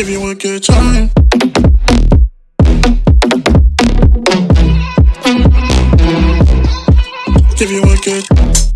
Give you a good time. Give you a good